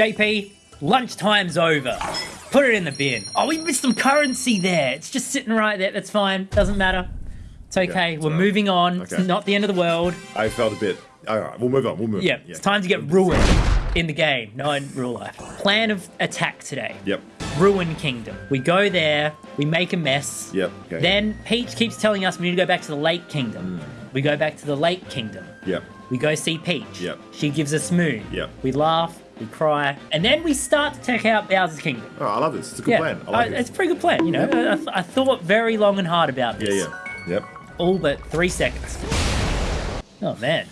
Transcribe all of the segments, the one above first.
JP, lunchtime's over. Put it in the bin. Oh, we missed some currency there. It's just sitting right there. That's fine. Doesn't matter. It's okay. it's We're right. moving on. It's not the end of the world. I felt a bit. All right, we'll move on. We'll move. Yeah, on. it's time to get ruined in the game, not in real life. Plan of attack today. Yep. Ruin Kingdom. We go there, we make a mess. Yep. Okay. Then Peach keeps telling us we need to go back to the Lake Kingdom. Hmm. We go back to the Lake Kingdom. Yep. We go see Peach. Yep. She gives us Moon. Yep. We laugh, we cry, and then we start to check out Bowser's Kingdom. Oh, I love this. It's a good yeah, plan. I like uh, it. it's a pretty good plan. You know, I, I- I thought very long and hard about this. yeah. Yeah. Yep. All but three seconds. Oh man,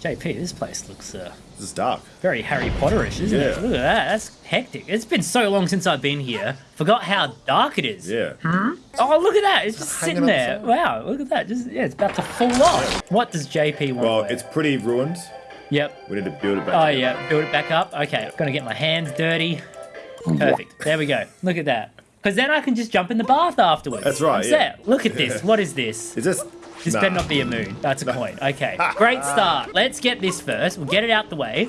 JP, this place looks uh, This is dark. very Harry Potterish, isn't it? Look at that. That's hectic. It's been so long since I've been here. Forgot how dark it is. Yeah. Hmm? Oh, look at that. It's just hanging sitting there. Wow, look at that. Just yeah, it's about to fall off. What does JP want? Well, to it's pretty ruined. Yep. We need to build it back. Oh together. yeah, build it back up. Okay, I'm gonna get my hands dirty. Perfect. There we go. Look at that. Because then I can just jump in the bath afterwards. That's right, I'm yeah. Look at this. What is this? Is this? This Nah. better not be a moon. That's a coin. Okay. Great start. Let's get this first. We'll get it out the way.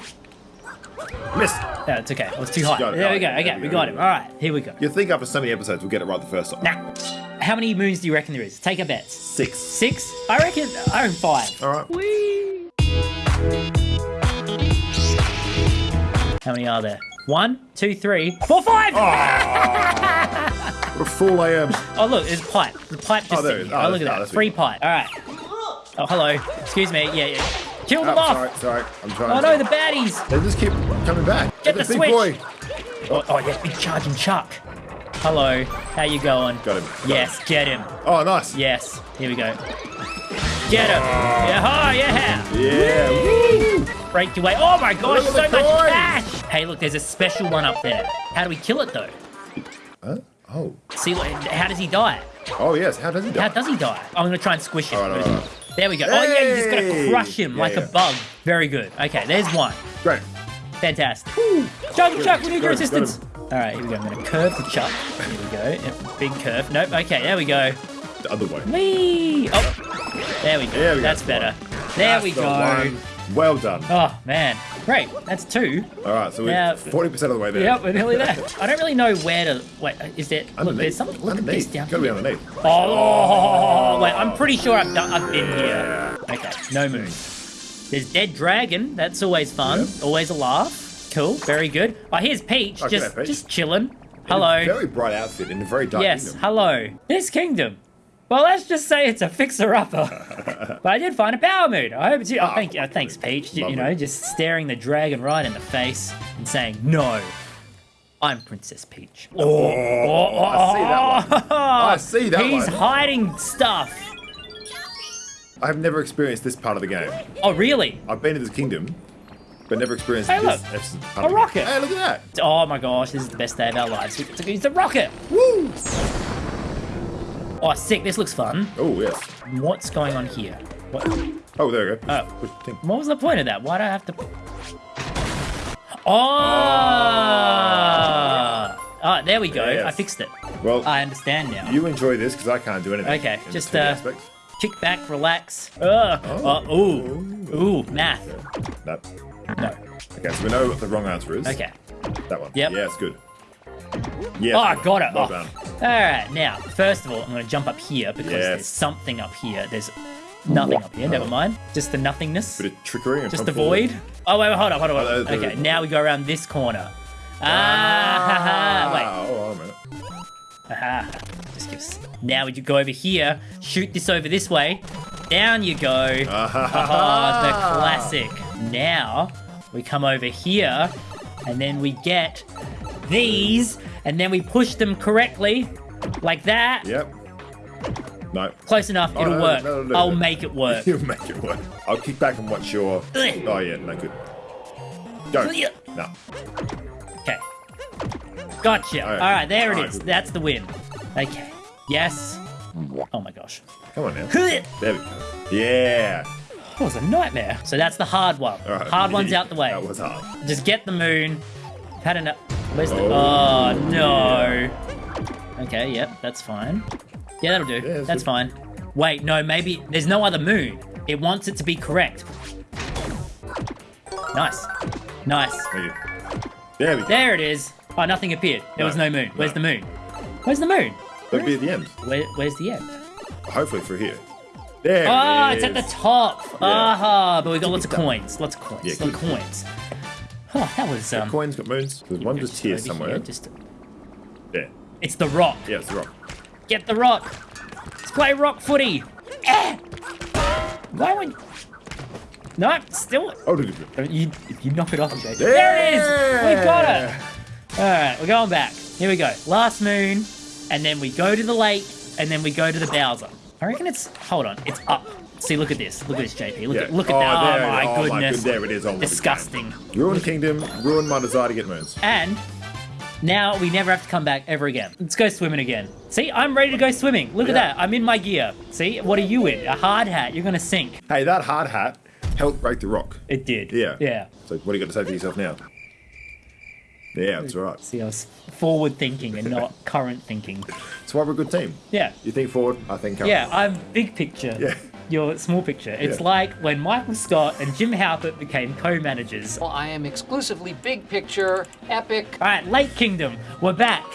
Missed. No, it's okay. It was too high. Got it. There we go. There we Okay, we got him. All right, here we go. You think after so many episodes we'll get it right the first time? Now, how many moons do you reckon there is? Take a bet. Six. Six? I reckon. I reckon five. All right. Whee! How many are there? One, two, three, four, five! What a fool I am. Oh, look, there's a pipe. The pipe just Oh, there sitting it here. is. Oh, Oh, look at that. oh, Free pipe. All right. Oh, hello. Excuse me. Yeah, yeah. Kill them Oh, off. sorry, sorry. I'm trying. Oh, no, the baddies. They just keep coming back. Get the big switch. boy. Oh, oh, yeah, big charging Chuck. Hello. How you going? Got him. Got Yes, get him. Oh, nice. Yes. Here we go. Get him. Yeah, oh, yeah. Yeah. Woo. Break your way. Oh my gosh, so much coins. cash. Hey, look, there's a special one up there. How do we kill it though? Huh? Oh. See, like, how does he die? Oh yes. How does he die? How does he die? Oh, I'm gonna try and squish him. All right, all right, all There we go. Oh yeah, you just gotta crush him Yeah, like a bug. Very good. Okay, there's one. Great. Fantastic. Chuck, Chuck, we need your Got him, got assistance. All right, here we go. I'm gonna curve the Chuck. Here we go. Yep, Big curve. Nope. Okay, there we go. The other way. Whee! Oh, there we go. There we go. That's better. There we That's the go. one. Well done. Oh man, great. That's two. All right. So we're forty percent of the way there. Yep, we're nearly there. I don't really know where to. Wait, is there? Look, Underneath. there's something. Look at this underneath. down Gotta be underneath. Oh, wait, I'm pretty sure I've done. I've been here. Okay, no moon. There's dead dragon. That's always fun. Yep. Always a laugh. Cool. Very good. Oh, here's Peach. Oh, just, Peach. just chilling. Hello. very bright outfit in a very dark Yes. kingdom. Hello. This kingdom. Well, let's just say it's a fixer-upper. but I did find a power moon. I hope it's you. Oh, thank. Oh, thanks, ah, Peach. You, you know, just staring the dragon right in the face and saying, "No, I'm Princess Peach." Oh, I see that one. I see that He's one. hiding stuff. I've never experienced this part of the game. Oh, really? I've been to this kingdom, but never experienced Hey, this look. this part A of the game. rocket. Hey, look at that. Oh my gosh, this is the best day of our lives. Get to use the rocket. Woo! Oh, sick. This looks fun. Oh yes. What's going on here? What? Oh, there we go. Oh. Push. What was the point of that? Why do I have to? Oh! Ah, there we go. Yes. I fixed it. Well, I understand now. you enjoy this because I can't do anything. Okay, just, uh, aspects. Kick back, relax. Ugh. Oh. ooh. Ooh, math. No. No. Okay, so we know what the wrong answer is. Okay. That one. Yep. Yeah, it's good. Yeah. Oh, I got it. Well Oh. Done. All right, now, first of all, I'm going to jump up here because Yes. there's something up here. There's nothing up here. Never mind. Just the nothingness. Bit of trickery Just the void. Oh, wait, wait, hold on, hold on. Hold on. Okay, now we go around this corner. Ah, haha, wait. Oh, hold on a minute. Aha. Just gives. Now we go over here, shoot this over this way. Down you go. Ah, the classic. Now we come over here, and then we get these, and then we push them correctly, like that. Yep. No. Close enough. Oh, It'll no, work. no, no, I'll make it work. You'll make it work. I'll kick back and watch your. Oh yeah, no good. Go. No. Okay. Gotcha. All right. All right, there it All right, is. That's the win. Okay. Yes. Oh my gosh. Come on now. There we go. Yeah. That was a nightmare. So that's the hard one. Right. Hard one's out the way. That was hard. Just get the moon. Had enough. Where's the? Oh. Oh no. Okay. Yep. That's fine. Yeah, that'll do. that's that's fine. Wait, no. Maybe there's no other moon. It wants it to be correct. Nice. Nice. There we go. There it is. Oh, nothing appeared. There No, was no moon. Where's no. the moon? Where's the moon? That'd be at the end. Where, where's the end? Hopefully through here. There Oh, it it's at the top. Yeah. Aha, but we got lots of coins. Lots of coins. Yeah, lots of keep it down. coins. Oh, that was um. Coins got moons. There's one just here over somewhere. just There. it's the rock. Yeah, it's the rock. Get the rock. Let's play rock footy. Eh! Why would? No, still. Oh, look at it. You, you knock it off, Jay. There it is. We got it. All right, we're going back. Here we go. Last moon, and then we go to the lake, and then we go to the Bowser. I reckon it's. Hold on, it's up. See, look at this. Look at this, JP. Look Yeah. at look at Oh, that. Oh there Oh my. Oh my goodness. there it is. Oh, what a game. Disgusting. Ruined Kingdom, ruined my desire to get moons. And now we never have to come back ever again. Let's go swimming again. See, I'm ready to go swimming. Look at that. I'm in my gear. See, what are you in? A hard hat. You're gonna sink. Hey, that hard hat helped break the rock. It did. Yeah. Yeah. So what do you got to say for yourself now? Yeah, that's right. See, I was forward thinking and not current thinking. That's why we're a good team. Yeah. You think forward, I think current. Yeah, I'm big picture. Yeah. Your small picture. It's Yeah. like when Michael Scott and Jim Halpert became co-managers. Well, I am exclusively big picture, epic. All right, Lake Kingdom, we're back.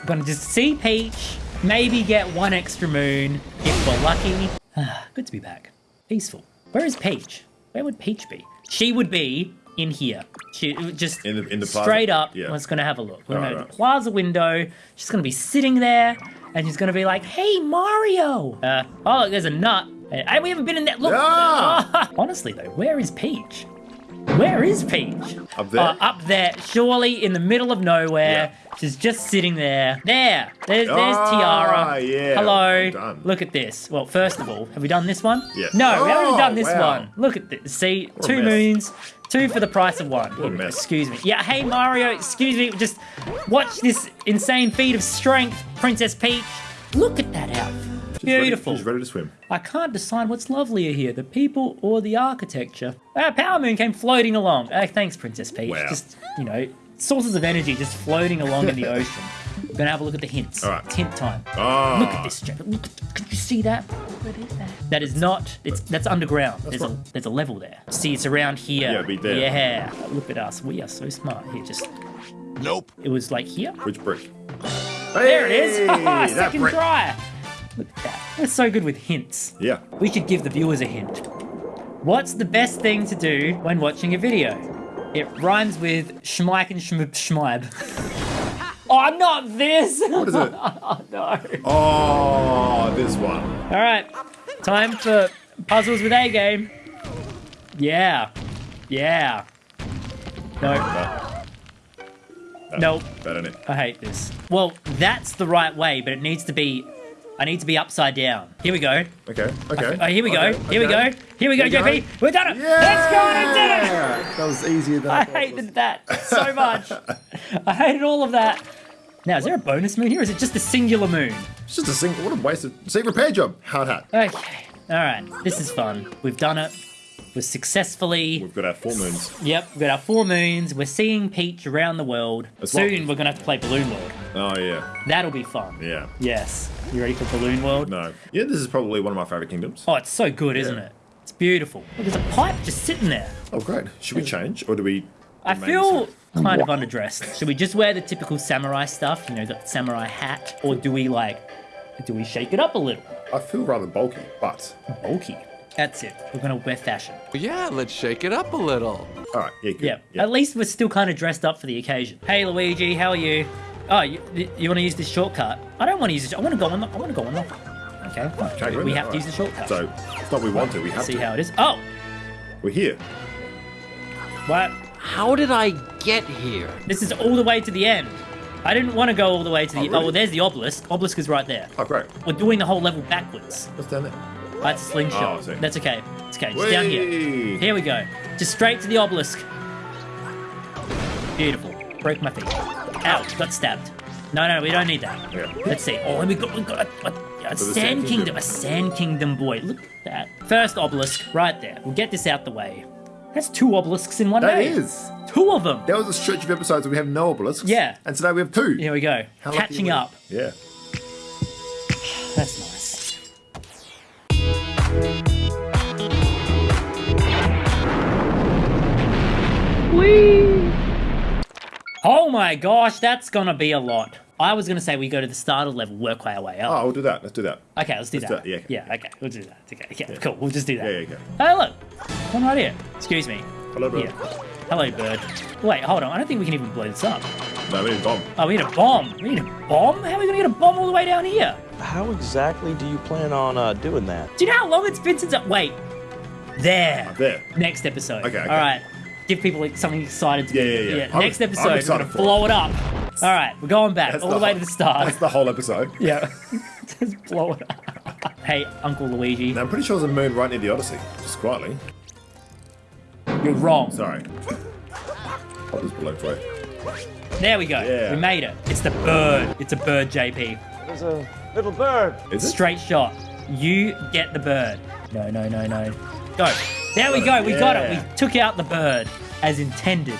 We're gonna just see Peach, maybe get one extra moon if we're lucky. Ah, Good to be back. Peaceful. Where is Peach? Where would Peach be? She would be in here. She just In the- in the plaza? straight up. Yeah. Let's gonna have a look. We're Alright, gonna right. plaza window. She's gonna be sitting there, and she's gonna be like, "Hey, Mario." Uh, oh, look, there's a nut. Hey, we haven't been in that. Look. Ah! Honestly though, where is Peach? Where is Peach? Up there? Uh, up there, surely in the middle of nowhere. She's just sitting there. There. There's, there's Ah, Tiara. yeah. Hello. Well. Look at this. Well, first of all, have we done this one? Yeah. No, we haven't Oh, done this wow. one. Look at this. See, a two moons, two for the price of one. a mess. Excuse me. Yeah, hey Mario, excuse me. Just watch this insane feat of strength, Princess Peach. Look at that outfit. She's ready- Beautiful. she's ready to swim. I can't decide what's lovelier here, the people or the architecture. Our power moon came floating along. Oh, thanks, Princess Peach. Wow. Just, you know, sources of energy just floating along in the ocean. We're gonna have a look at the hints. All right. It's hint time. Ah. Look at this, Jack. Look, at- could you see that? What is that? That is not. It's that's underground. there's a there's a level there. See, it's around here. Yeah, be there. Yeah. Look at us. We are so smart. Here, just. Nope. It was like here. Which brick? There it is. Hey, Second brick. try. Look at that. We're so good with hints. Yeah. We should give the viewers a hint. What's the best thing to do when watching a video? It rhymes with schmeik and schmib schmeib. oh, not this! What is it? oh, no. Oh, this one. All right, time for puzzles with A game. Yeah, yeah. No, No, nope. that. I hate this. Well, that's the right way, but it needs to be. I need to be upside down. Here we go. Okay, okay. Oh, here we go. okay, Here we go. Here we go, JP. We've done it. Yeah. Let's go and did it. That was easier than I I hated that so much. I hated all of that. Now, is there a bonus moon here, or is it just a singular moon? It's just a single. What a waste of. See, repair job. Hard hat. Okay. All right. This is fun. We've done it. We're successfully. We've got our four moons. Yep, we've got our four moons. We're seeing Peach around the world. That's Soon we're gonna have to play Balloon World. Oh yeah, That'll be fun. yeah. Yes. You ready for Balloon World? No. Yeah, this is probably one of my favorite kingdoms. Oh, it's so good, isn't it? It's beautiful. Look, there's a pipe just sitting there. Oh great. Should we change or do we? I feel kind of underdressed. Should we just wear the typical samurai stuff? You know, got the samurai hat, or do we like, do we shake it up a little? I feel rather bulky, but Bulky. That's it. We're gonna wear fashion. Yeah, let's shake it up a little. all right. Yeah, good. Yeah. yeah. At least we're still kind of dressed up for the occasion. Hey, Luigi, how are you? Oh, you, you want to use this shortcut? I don't want to use this. I want to go on the. I want to go on the. Okay. fine. Okay, we're we have there, to use the shortcut. So it's not we want to. We have See to. See how it is. Oh, We're here. what? How did I get here? This is all the way to the end. I didn't want to go all the way to the. Oh, Oh, well, there's the obelisk. Obelisk is right there. Oh great. We're doing the whole level backwards. What's down there? That's a slingshot. Oh, That's okay. It's okay. Just down here. Here we go. Just straight to the obelisk. Beautiful. Broke my feet. Ow, got stabbed. No, no, we don't need that. Yeah. Let's see. Oh, we got, we got a, a, a sand Sand kingdom. Kingdom. a sand kingdom boy. Look at that. First obelisk, right there. We'll get this out the way. That's two obelisks in one That day. is. Two of them. There was a stretch of episodes where we have no obelisks. Yeah. And today we have two. Here we go. How Catching up. Yeah. That's nice. Oh my gosh, that's gonna be a lot. I was gonna say we go to the start of level, work our way up. Oh, we'll do that. Let's do that. Okay, let's do Let's do that. yeah. Yeah, okay, we'll do that. Okay, yeah, cool. We'll just do that. Yeah, yeah, okay. Hey, look, one right here. Excuse me. Hello. Yeah. Hello, bird. Wait, hold on. I don't think we can even blow this up. No, we need a bomb. Oh, we need a bomb. We need a bomb? How are we gonna get a bomb all the way down here? How exactly do you plan on uh, doing that? Do you know how long it's been since I... Wait. There. There. Next episode. Okay, okay. All right. Give people something excited to Yeah, do. yeah, yeah. I'm- Next I'm episode, we're gonna for it. blow it up. All right, we're going back That's all the, way whole- to the start. That's the whole episode. Yeah. Just blow it up. hey, Uncle Luigi. Now, I'm pretty sure there's a moon right near the Odyssey. Just quietly. You're wrong. Sorry. I'll just below for it. There we go. Yeah. We made it. It's the bird. It's a bird, JP. There's a little bird. Is it? Straight shot. You get the bird. No, no, no, no. Go. There we go. We got it. We took out the bird as intended.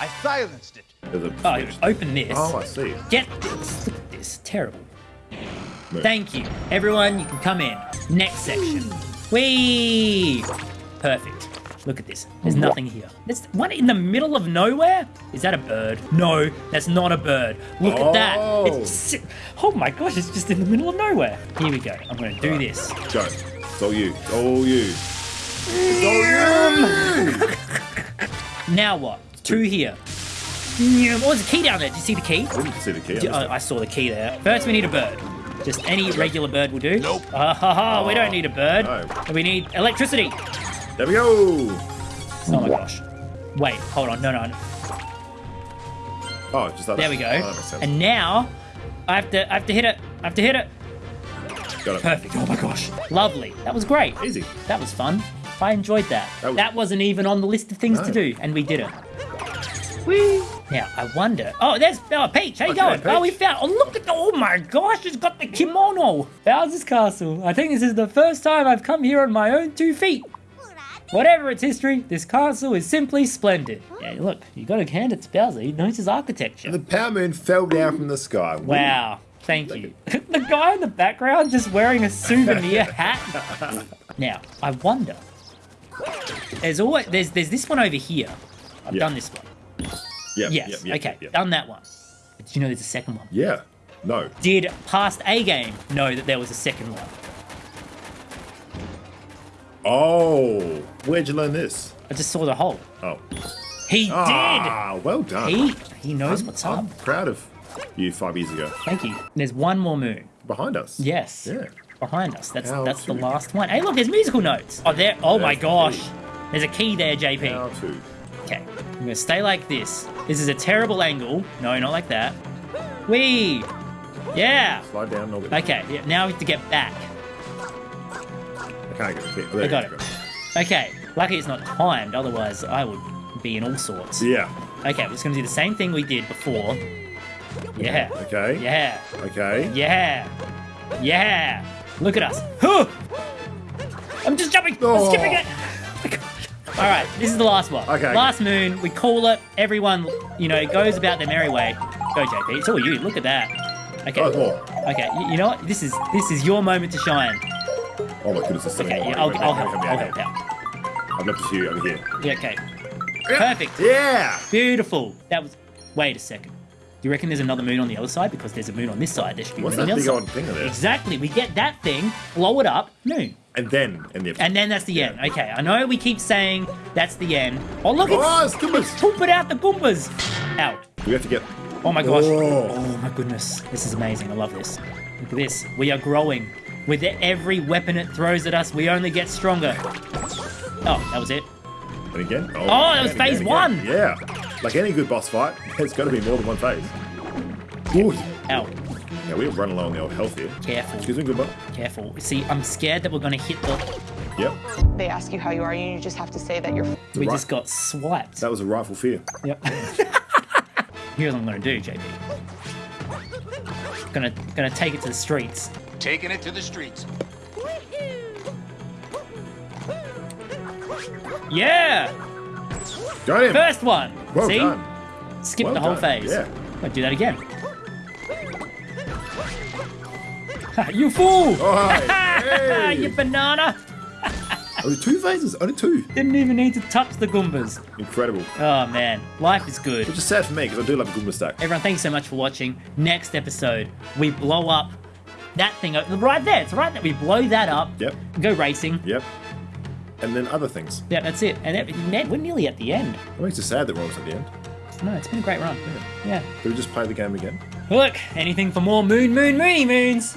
I silenced it. Oh, open this. Oh, I see. Get this. Look at this. Terrible. Moon. Thank you. Everyone, you can come in. Next section. Whee! Perfect. Look at this. There's nothing here. There's one in the middle of nowhere? Is that a bird? No, that's not a bird. Look at that. Oh. It's oh my gosh, it's just in the middle of nowhere. Here we go. I'm going to do this. Go. It's all you. It's all you. It's all you! Now what? Two here. Oh, there's a key down there. Did you see the key? I didn't see the key. Oh, I saw the key there. First, we need a bird. Just any regular bird will do. Nope. Ah, ha, ha, we don't need a bird. No. We need electricity. There we go. Oh my gosh. Wait, hold on. No, no. no. Oh, just like There we go. Oh, that makes sense. and now I have to I have to hit it. I have to hit it. Got it. Perfect. Oh my gosh. Lovely. That was great. Easy. That was fun. I enjoyed that. That That, was- was... not even on the list of things to do, and we did it. Whee! Now I wonder. Oh, there's oh Peach. How you Okay, going? Oh, we found. Oh, look at the. Oh my gosh, it's got the kimono. Bowser's Castle. I think this is the first time I've come here on my own two feet. Whatever its history, this castle is simply splendid. Yeah, look, you got to hand it to Bowser. He knows his architecture. The power moon fell down from the sky. Wow. Thank you. the guy in the background just wearing a souvenir hat. Now, I wonder. There's always there's there's this one over here. I've Yeah. done this one. Yeah. Yes. yep, yep, okay. yep, yep. Done that one. But did you know there's a second one? Yeah. No. Did past A game know that there was a second one? Oh, where'd you learn this? I just saw the hole. Oh. He did! Ah, well done. He he knows what's I'm up. proud of you five years ago. Thank you. There's one more moon. Behind us. Yes. Yeah. Behind us. That's How that's the last one. Hey, look, there's musical notes. Oh, there. Oh my There's gosh. key. There's a key there, JP. How to. Okay, I'm gonna stay like this. This is a terrible angle. No, not like that. Wee! Yeah! Slide down a little bit. Okay, yeah, now we have to get back. I can't get. Oh, there I got it. go. Okay, lucky it's not timed, otherwise I would be in all sorts. Yeah. Okay, we're just gonna do the same thing we did before. Yeah. Okay. Yeah. Okay. Yeah. Yeah. Look at us. Huh! I'm just jumping. Oh. I'm skipping it. All right, this is the last one. Okay. Last moon. We call it. Everyone, you know, it goes about their merry way. Go, JP. It's all you. Look at that. Okay. Oh. Okay. You, you know what? This is this is your moment to shine. Oh my goodness, there's so many Okay. Yeah, I'll, Wait, I'll wait, help. I'll help wait. out. I've left it to you over here. Yeah, okay. Perfect. Yeah. Beautiful. That was. Wait a second. Do you reckon there's another moon on the other side? Because there's a moon on this side. There should be a What's moon that on the big other old side. thing there? Exactly. We get that thing, blow it up, moon. And then, and the And then that's the end. Okay, I know we keep saying that's the end. Oh, look, Oh, it's, it's it's pooping out the Goombas. Out. we have to get. Oh my gosh. Oh. Oh my goodness. This is amazing. I love this. Look at this. We are growing. With every weapon it throws at us, we only get stronger. Oh, that was it. And again. Oh, oh that was phase again, one. again. Yeah. Like any good boss fight, there's got to be more than one phase. Good. Ow. Yeah, we're run along on the old health here. Careful. Excuse me, good boy. Careful. See, I'm scared that we're going to hit the... Yep. They ask you how you are, and you just have to say that you're. We right. just got swiped. That was a rightful fear. Yep. Here's what I'm going to do, JP. Gonna, gonna take it to the streets. Taking it to the streets. Yeah! Got him. First one. well See? done. Skip Well the whole done, phase. yeah. I'll do that again. You fool! Oh, hey. you banana! Only two phases. Only two. Didn't even need to touch the Goombas. Incredible. Oh man, life is good. Which is sad for me because I do love a Goomba stack. Everyone, thank you so much for watching. Next episode, we blow up that thing o- right there. It's right there. We blow that up. Yep. Go racing. Yep. And then other things. Yeah, that's it. And that, man, we're nearly at the end. It makes it sad that we're almost at the end. No, it's been a great run. Yeah. Do we just play the game again? Look, anything for more moon, moon, moony moons.